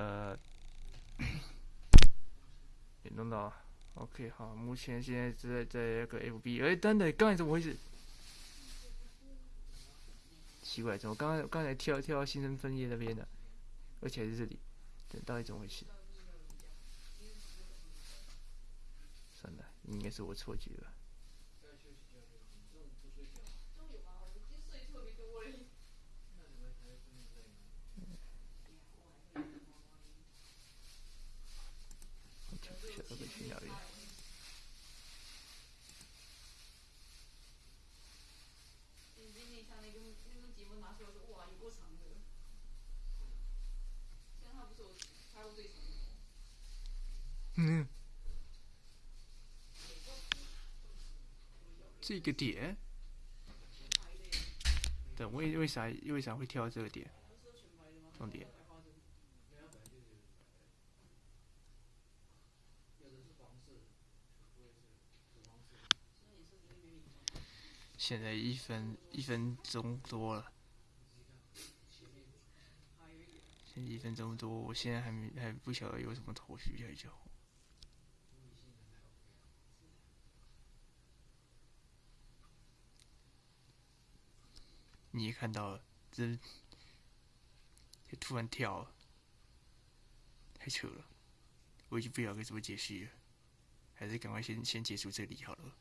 呃，也弄到，OK，好，目前现在在在那个 FB，哎，等等，刚才怎么回事？奇怪，怎么刚刚刚才跳跳到新生分页那边的，而且是这里，到底怎么回事？算了，应该是我错觉了。嗯，这个点，等为为啥为啥会跳到这个点？重点。现在一分一分钟多了，现在一分钟多，我现在还没还不晓得有什么头绪要叫。你也看到了，这这突然跳了，太扯了，我已经不晓得该怎么解释了，还是赶快先先结束这里好了。